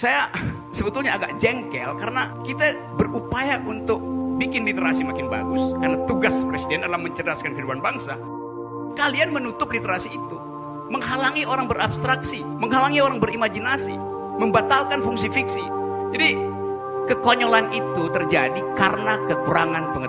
Saya sebetulnya agak jengkel karena kita berupaya untuk bikin literasi makin bagus karena tugas presiden adalah mencerdaskan kehidupan bangsa. Kalian menutup literasi itu, menghalangi orang berabstraksi, menghalangi orang berimajinasi, membatalkan fungsi fiksi. Jadi kekonyolan itu terjadi karena kekurangan pengetahuan.